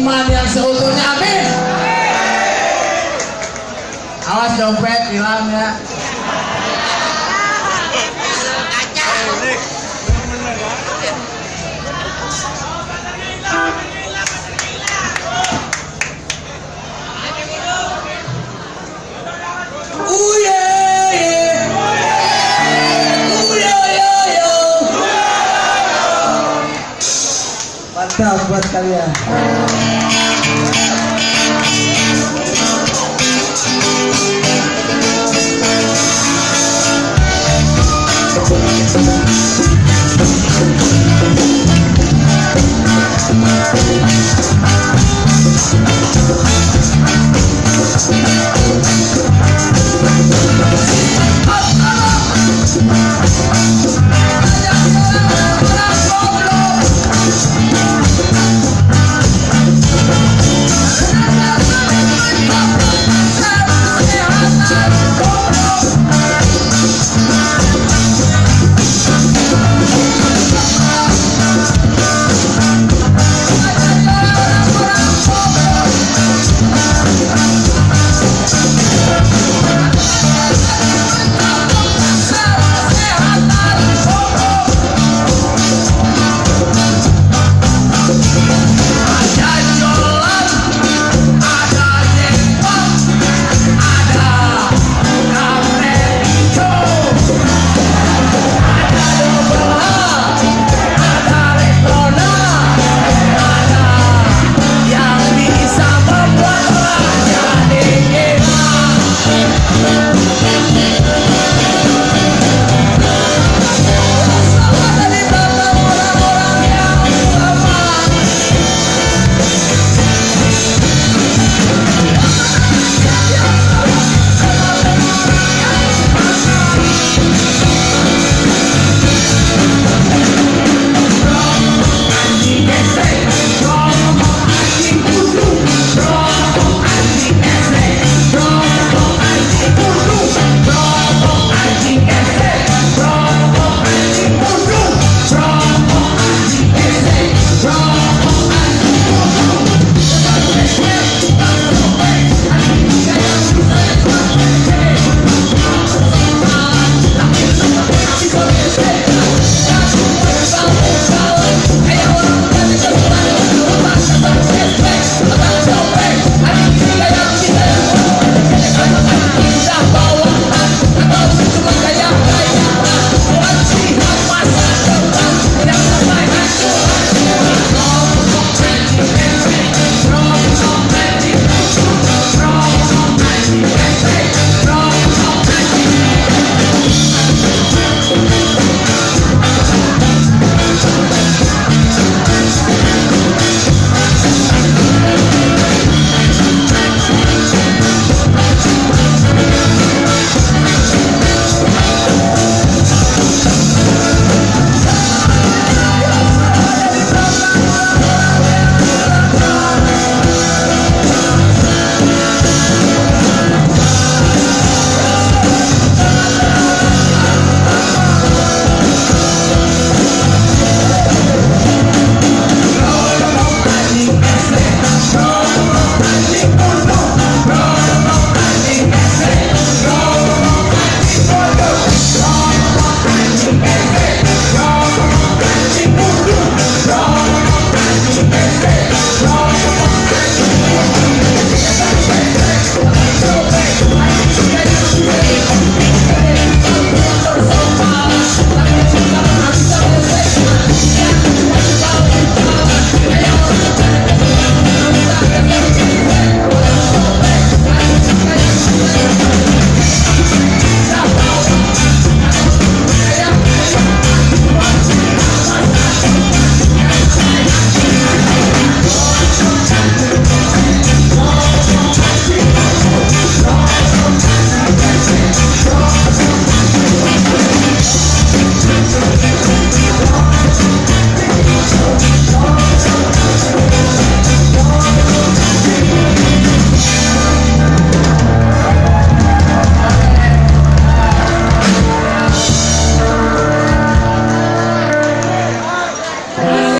seniman yang seutuhnya amin. Awas dompet hilang ya nuestra vida.